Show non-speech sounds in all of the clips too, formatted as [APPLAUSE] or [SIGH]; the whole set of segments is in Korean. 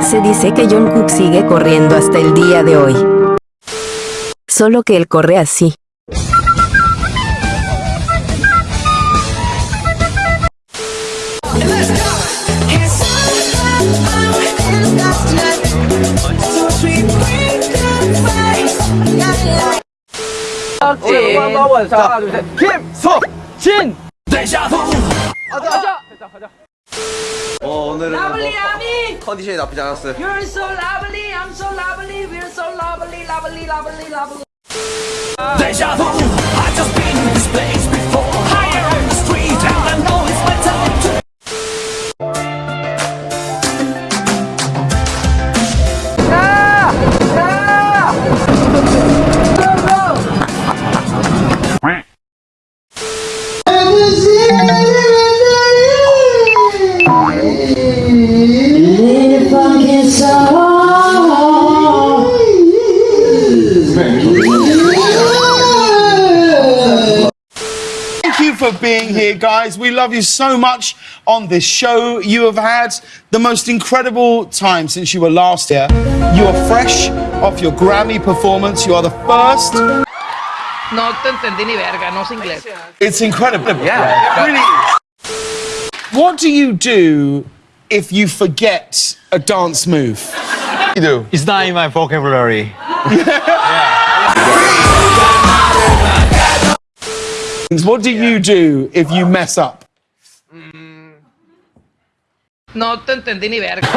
Se dice que John Cook sigue corriendo hasta el día de hoy. Solo que él corre así. 데자부 가자 가자 가자, 가자. 어 오늘은 러블리 아미 컨디션이 나쁘지 않았어요 You're so lovely I'm so lovely We're so lovely lovely lovely lovely 데자부 I just been in this place for being here, guys. We love you so much on this show. You have had the most incredible time since you were last here. You are fresh off your Grammy performance. You are the first. No te entendí ni verga, no sé inglés. It's incredible. Yeah, really What do you do if you forget a dance move? you do. It's not in my vocabulary. [LAUGHS] yeah. Yeah. What do yeah. you do if you mess up? Mm. No te entendí ni verga.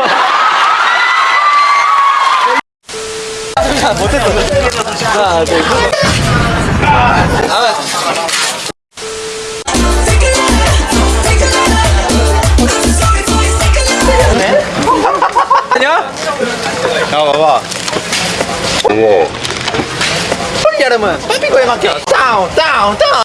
Down, down, down.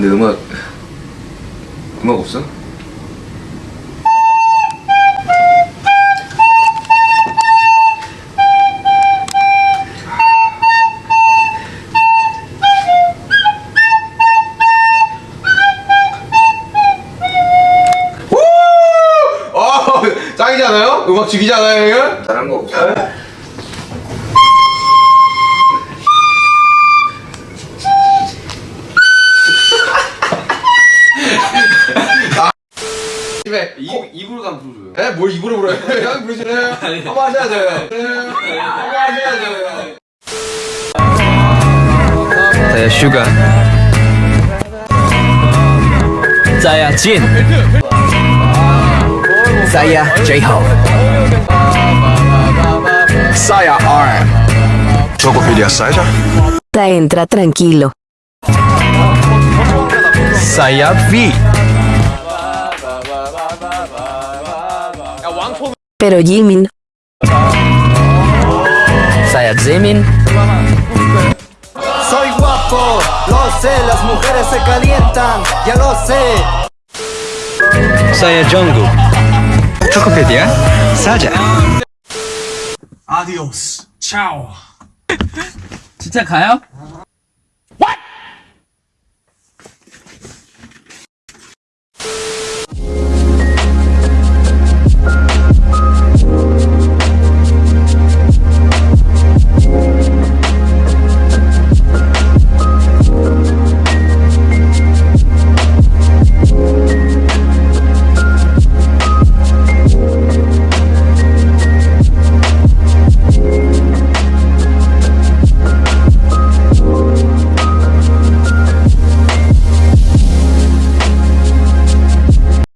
근데 음악 음악 없어? 어, 짱이잖아요? 음악 죽이잖아요, 이거? 잘한 거 없어요? 집에 입, 코... 입으로 다불어줘 에? 뭘 입으로 불어요? [LAUGHS] 형부르시네 한번 하셔야죠 [LAUGHS] 예, 네. 한번 하셔야죠 자야 네, 슈가 자야 진 자야 제이홉 자야 R 저거 비디야 사이자 Entra tranquilo. pero Jimin. Sayat Jimin. Soy guapo, lo sé, las mujeres se calientan, ya lo sé. Saya Jungkook. Chocopedia, Saya. Adiós, chao. 진짜 가요?